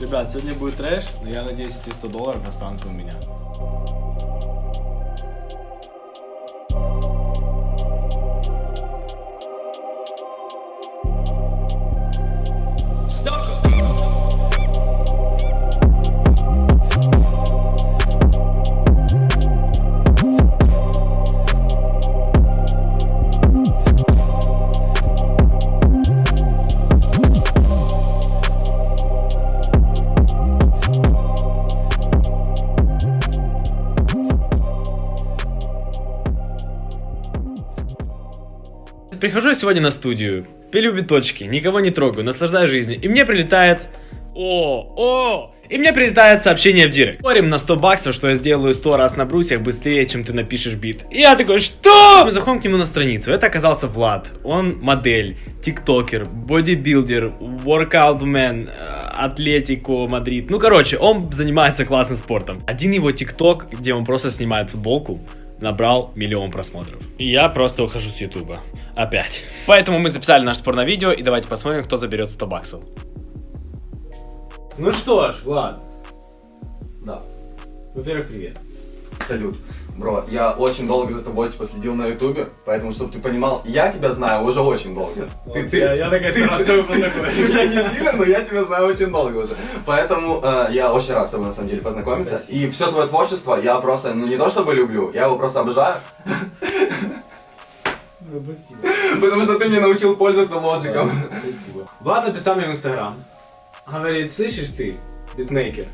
Ребят, сегодня будет трэш, но я надеюсь, эти 100 долларов останутся у меня. Прихожу я сегодня на студию, пилю биточки, никого не трогаю, наслаждаюсь жизнью. И мне прилетает... О, о! И мне прилетает сообщение в директ. Спорим на 100 баксов, что я сделаю 100 раз на брусьях быстрее, чем ты напишешь бит. И я такой, что? Мы заходим к нему на страницу. Это оказался Влад. Он модель, тиктокер, бодибилдер, workout мен, Атлетико, Мадрид. Ну, короче, он занимается классным спортом. Один его тикток, где он просто снимает футболку, набрал миллион просмотров. И я просто ухожу с ютуба. Опять. Поэтому мы записали наш спор на видео, и давайте посмотрим, кто заберет 100 баксов. Ну что ж, Влад. Да. Во-первых, привет. Салют. Бро, я очень долго за тобой типа следил на ютубе, поэтому, чтобы ты понимал, я тебя знаю уже очень долго. Ты, ты, я, я такая сразу с тобой познакомилась. Я не сильно, но я тебя знаю очень долго уже. Поэтому э, я очень рад с тобой на самом деле познакомиться. Спасибо. И все твое творчество я просто, ну не то чтобы люблю, я его просто обожаю, Ну, Спасибо. потому что ты мне научил пользоваться Logic ом. Спасибо. Влад написал мне в инстаграм. Говорит, слышишь ты, битмейкер,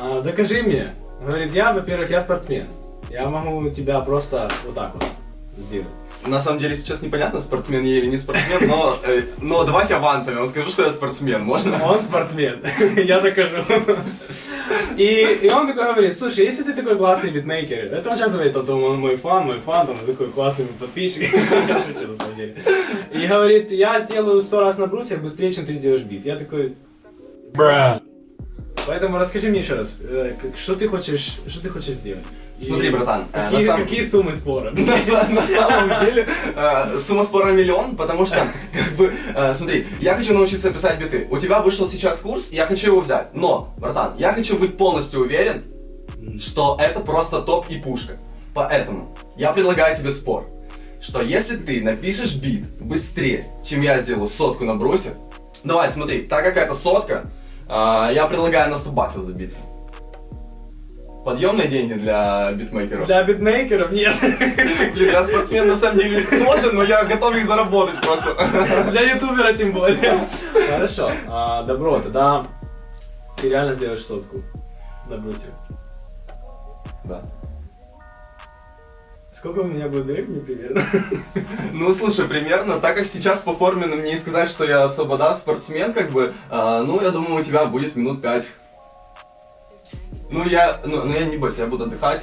а, докажи мне. Говорит, я, во-первых, я спортсмен. Я могу тебя просто вот так вот сделать. На самом деле сейчас непонятно, спортсмен я или не спортсмен, но, э, но давайте авансом, я вам скажу, что я спортсмен, можно? Он спортсмен, я докажу. И, и он такой говорит, слушай, если ты такой классный битмейкер, это он сейчас говорит, что он мой фан, мой фан, там, такой классный подписчик, я шучу на самом деле. И говорит, я сделаю сто раз на брусьях быстрее, чем ты сделаешь бит. Я такой, поэтому расскажи мне еще раз, э, что ты хочешь, что ты хочешь сделать? Смотри, братан, э, какие, на самом- какие суммы спора? На, на самом деле, э, сумма спора миллион, потому что, как бы, э, смотри, я хочу научиться писать биты. У тебя вышел сейчас курс, я хочу его взять. Но, братан, я хочу быть полностью уверен, что это просто топ и пушка. Поэтому я предлагаю тебе спор, что если ты напишешь бит быстрее, чем я сделаю сотку на брусе, давай, смотри, так как это сотка, э, я предлагаю на 100 баксов забиться. Подъемные деньги для битмейкеров. Для битмейкеров нет. Блин, я спортсмен на самом деле тоже, но я готов их заработать просто. Для ютубера тем более. Хорошо, а, добро, тогда ты реально сделаешь сотку на брусе. Да. Сколько у меня будет времени примерно? Ну, слушай, примерно, так как сейчас по форме ну, мне и сказать, что я особо, да, спортсмен, как бы, а, ну, я думаю, у тебя будет минут пять. Ну, я, ну, ну, я не бойся, я буду отдыхать.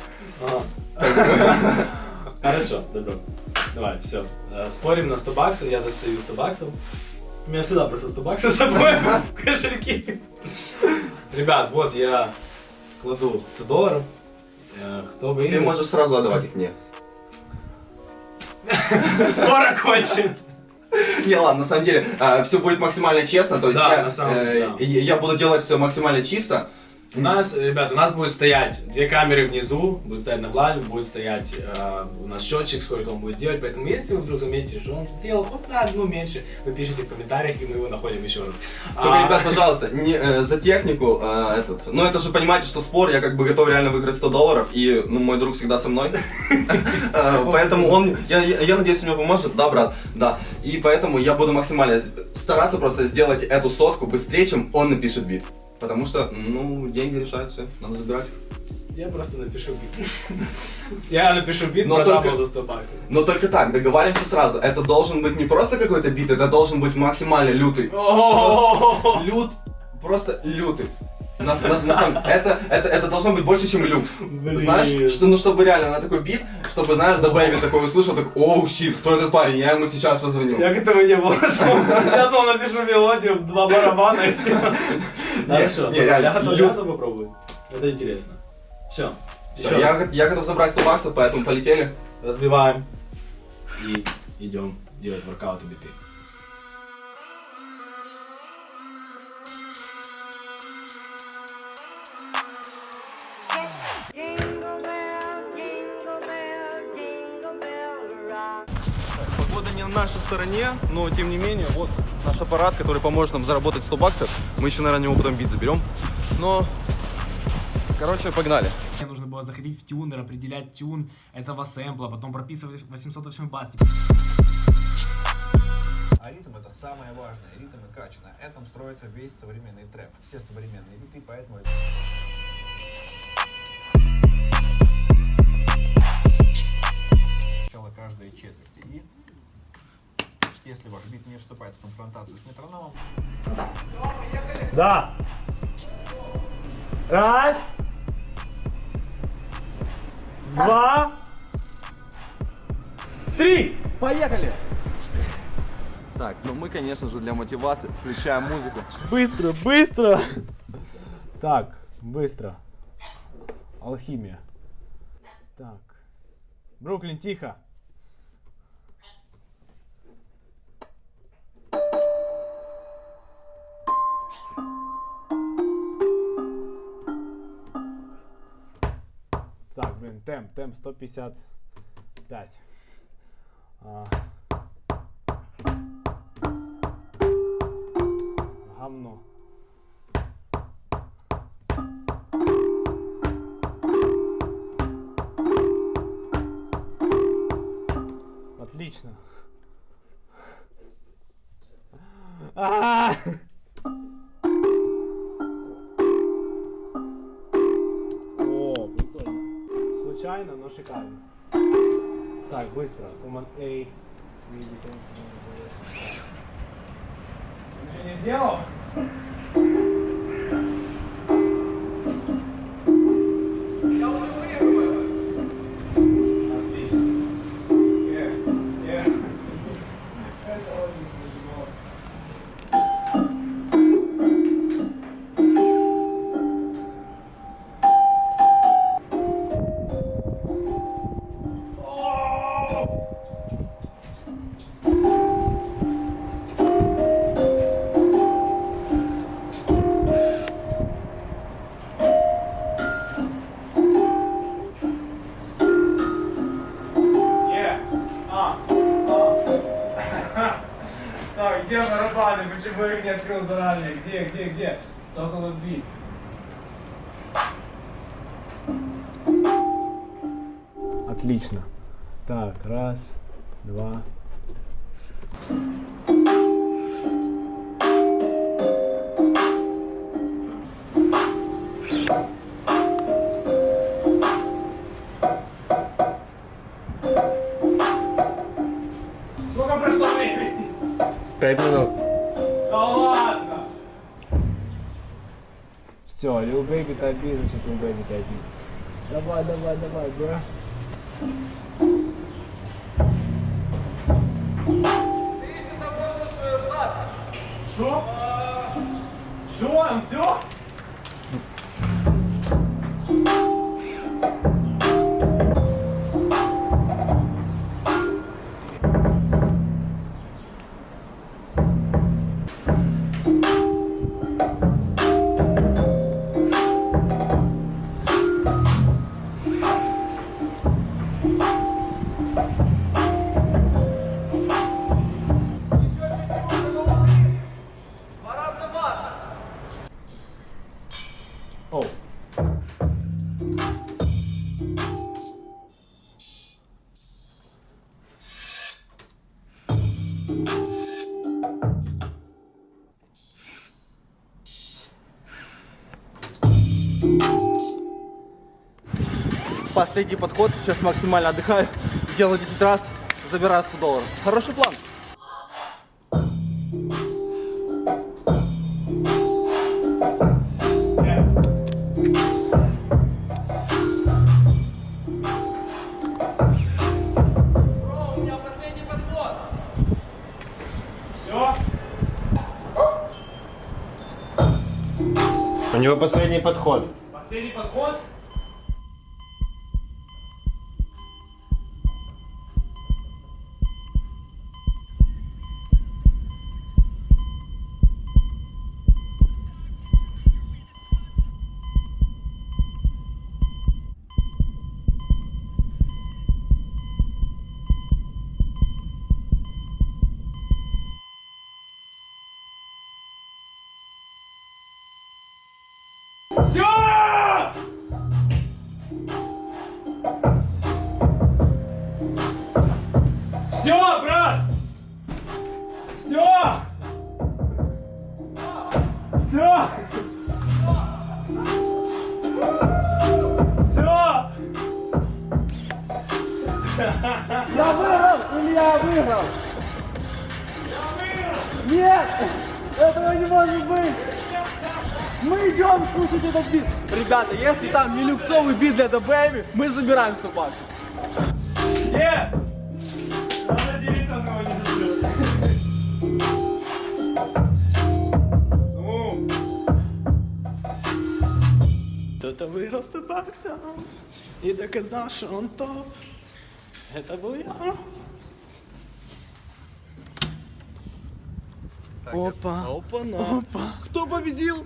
Хорошо, добро. Давай, все. Спорим на 100 баксов, я достаю 100 баксов. У меня всегда просто 100 баксов с собой в кошельке. Ребят, вот я кладу 100 долларов. Э, Кто Ты выиграет? можешь сразу отдавать их мне. Скоро кончим. Не, ладно, на самом деле, все будет максимально честно, то есть э, я буду делать все максимально чисто. У нас, ребят, у нас будет стоять две камеры внизу, будет стоять на Владе, будет стоять э, у нас счетчик, сколько он будет делать. Поэтому, если вы вдруг заметите, что он сделал вот на одну меньше, вы пишите в комментариях, и мы его находим еще раз. Только, А, ребят, пожалуйста, не, э, за технику, э, этот, ну это же понимаете, что спор, я как бы готов реально выиграть 100 долларов, и, ну, мой друг всегда со мной, Э, поэтому он, я, надеюсь, мне поможет, да, брат, да, и поэтому я буду максимально стараться просто сделать эту сотку быстрее, чем он напишет бит, потому что, ну, деньги решают все, надо забирать. Я просто напишу бит. Я напишу бит, Но продам его за 100 баксов. Но только так, договариваемся сразу, это должен быть не просто какой-то бит, это должен быть максимально лютый, лют, просто лютый. На, на- на самом- это, это, это должно быть больше, чем люкс. Блин. Знаешь, что, ну чтобы реально на такой бит, чтобы, знаешь, да Бэйби такой услышал, так, оу, щит, кто этот парень, я ему сейчас позвоню. Я к этому не был готов. Я думал, напишу мелодию, два барабана и все. Хорошо, я готов, попробовать. Это интересно. Все. Го- я готов забрать 100 баксов, поэтому полетели. Разбиваем и идем делать воркауты биты. Не на нашей стороне, но тем не менее, вот наш аппарат, который поможет нам заработать 100 баксов. Мы еще, наверное, него потом бит заберем. Но, короче, погнали. Мне нужно было заходить в тюнер, определять тюн этого сэмпла, потом прописывать 808 бас. А ритм это самое важное, ритм и кача. На этом строится весь современный трэп, все современные биты, поэтому это... Сначала каждой четверти. И если ваш бит не вступает в конфронтацию с метрономом, Да. Раз. Два. Три. Поехали! Так, ну мы, конечно же, для мотивации включаем музыку. Быстро, быстро! Так, быстро. Алхимия. Так. Бруклин, тихо. Темп, темп 155. Быстро. Command A. Ничего не сделал? Заранее? Где, где, где? Сокола бит. Отлично. Так, раз, два. Type B, значит Baby Type B. Давай, давай, давай, бра. Шо? Шо? Все? Последний подход. Сейчас максимально отдыхаю. Делаю 10 раз. Забираю 100 долларов. Хороший план. У него последний подход. Все! Все, брат! Все! Все! Все! Я выиграл или я выиграл? Нет! Этого не может быть! Мы идем слушать этот бит! Ребята, если там не люксовый бит для Baby, мы забираем собаку. Нет! Надо делиться, он не заберет. Ну, Кто-то выиграл 100 баксов и доказал, что он топ. Это был я. Опа. Опа, Опа. Кто победил?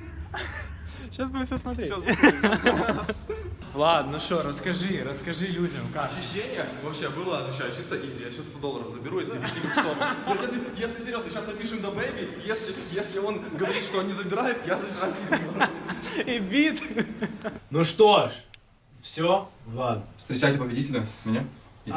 Сейчас будем все смотреть. Ладно, ну что, расскажи, расскажи людям, как. Ощущение вообще было, отвечаю, чисто easy. Я сейчас 100 долларов заберу, если не. Я тебе- Если серьезно, сейчас напишем DaBaby, если, если он говорит, что он не забирает, я забираю 100 долларов. И бит. Ну что ж, все, ладно. Встречайте победителя, меня.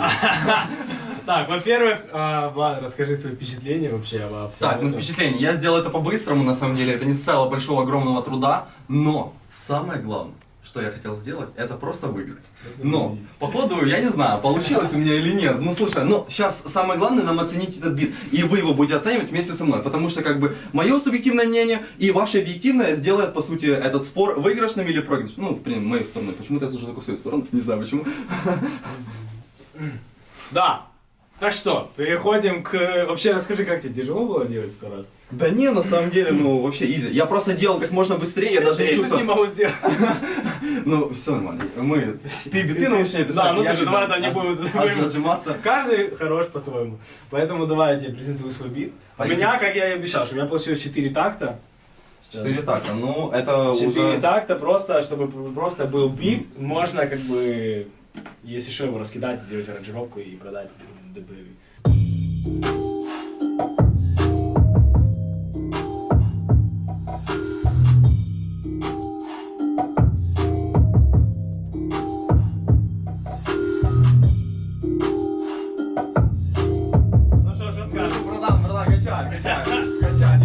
Так, во-первых, а, Влад, расскажи свои впечатления вообще обо всем. Так, ну впечатление. Я сделал это по-быстрому, на самом деле. Это не составило большого, огромного труда. Но самое главное, что я хотел сделать, это просто выиграть. Но, походу, я не знаю, получилось у меня или нет. Ну, слушай, ну, сейчас самое главное нам оценить этот бит. И вы его будете оценивать вместе со мной. Потому что, как бы, мое субъективное мнение и ваше объективное сделает, по сути, этот спор выигрышным или проигрышным. Ну, в принципе, мою сторону. Почему-то я слушаю только в свою сторону. Не знаю почему. Да. Так что, переходим к... Вообще, расскажи, как тебе тяжело было делать сто раз? Да не, на самом деле, ну, вообще изи. Я просто делал как можно быстрее, я даже не Я чувствовал. не могу сделать. Ну, все нормально. Мы... Ты биты научишь меня писать. Да, ну я слушай, давай, да, не будем- от- будем- Отжиматься. Каждый хорош по-своему. Поэтому давай я тебе презентую свой бит. У меня, как я и обещал, что у меня получилось 4 такта. Четыре такта. Ну, это 4 уже... такта просто, чтобы просто был бит, можно как бы, если что, его раскидать, сделать аранжировку и продать ДБ.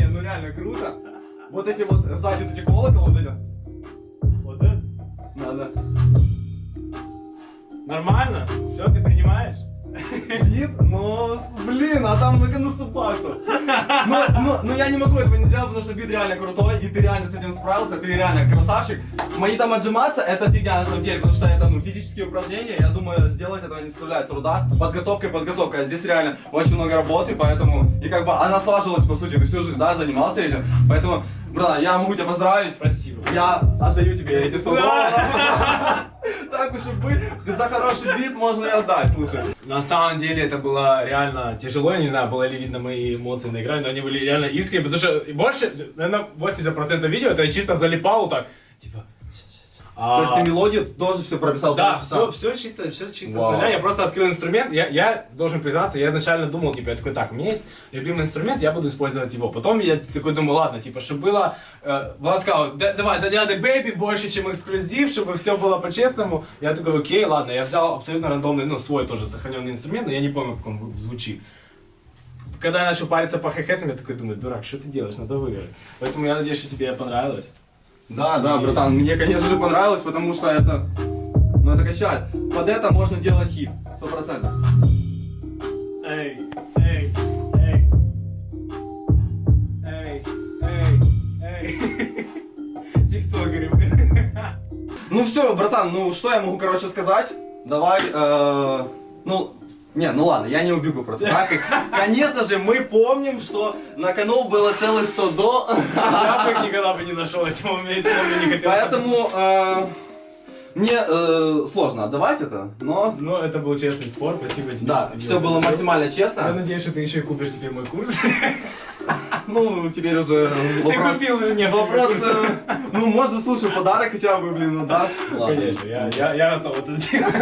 Ну ну реально круто. Вот эти вот сзади эти колоколы, вот эти. Вот это? Надо. Нормально? Все, ты принимаешь? Бит, но, блин, а там на кону 100 баксов. Но, но, но я не могу этого не делать, потому что бит реально крутой, и ты реально с этим справился, ты реально красавчик. Мои там отжиматься, это фигня на самом деле, потому что это, ну, физические упражнения, я думаю, сделать этого не составляет труда. Подготовка и подготовка, а здесь реально очень много работы, поэтому, и как бы она слаживалась, по сути, ты всю жизнь, да, занимался этим, поэтому, братан, я могу тебя поздравить. Спасибо. Я отдаю тебе эти 100 долларов. Так уж и быть, за хороший бит можно и отдать, слушай. На самом деле это было реально тяжело, я не знаю, было ли видно мои эмоции на экране, но они были реально искренние, потому что больше, наверное, 80% видео это я чисто залипал так, типа... То есть ты мелодию тоже все прописал? Да, все, все чисто, все чисто Вау. с нуля. Я просто открыл инструмент. Я, я должен признаться, я изначально думал, типа, я такой, так, у меня есть любимый инструмент, я буду использовать его. Потом я такой думаю, ладно, типа, чтобы было, э, Влад сказал, «Да- давай, да надо Baby больше, чем эксклюзив, чтобы все было по-честному. Я такой, окей, ладно, я взял абсолютно рандомный, ну, свой тоже сохраненный инструмент, но я не помню, как он звучит. Когда я начал париться по хай-хетам, я такой думаю, дурак, что ты делаешь, надо выиграть. Поэтому я надеюсь, что тебе понравилось. Да, да, братан, мне, конечно же, понравилось, потому что это... Ну, это качает. Под это можно делать хит, сто процентов. Эй, эй, эй. Эй, эй, эй. Ну все, братан, ну что я могу, короче, сказать? Давай, э, ну, не, ну ладно, я не убегу просто. Так, конечно же, мы помним, что на кону было целых 100 до, Я бы их никогда бы не нашел, если бы он мне не хотел. поэтому э, мне э, сложно отдавать это, но Ну, это был честный спор, спасибо тебе. да, ты все было максимально Я честно. надеюсь, что ты еще и купишь теперь мой курс. Ну, теперь уже Ты вопрос... купил уже несколько Вопрос, курсов. э, ну, можно, слушай, подарок хотя бы, блин, ну дашь? Ладно. Конечно, я, я, я готов это сделать.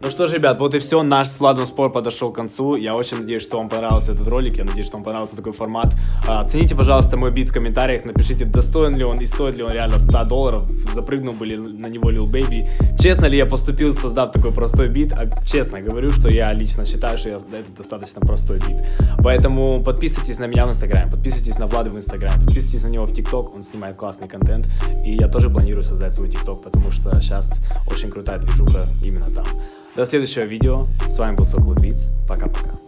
Ну что ж, ребят, вот и все. Наш с Владом спор подошел к концу. Я очень надеюсь, что вам понравился этот ролик. Я надеюсь, что вам понравился такой формат. А, Оцените, пожалуйста, мой бит в комментариях. Напишите, достоин ли он и стоит ли он реально 100 долларов. Запрыгнул бы ли на него Lil Baby. Честно ли я поступил, создав такой простой бит? А, честно говорю, что я лично считаю, что я, это достаточно простой бит. Поэтому подписывайтесь на меня в Инстаграме, подписывайтесь на Влада в Инстаграме, подписывайтесь на него в ТикТок. Он снимает классный контент. И я тоже планирую создать свой ТикТок, потому что сейчас очень крутая движуха именно там. До следующего видео. С вами был Сокол. Пока-пока.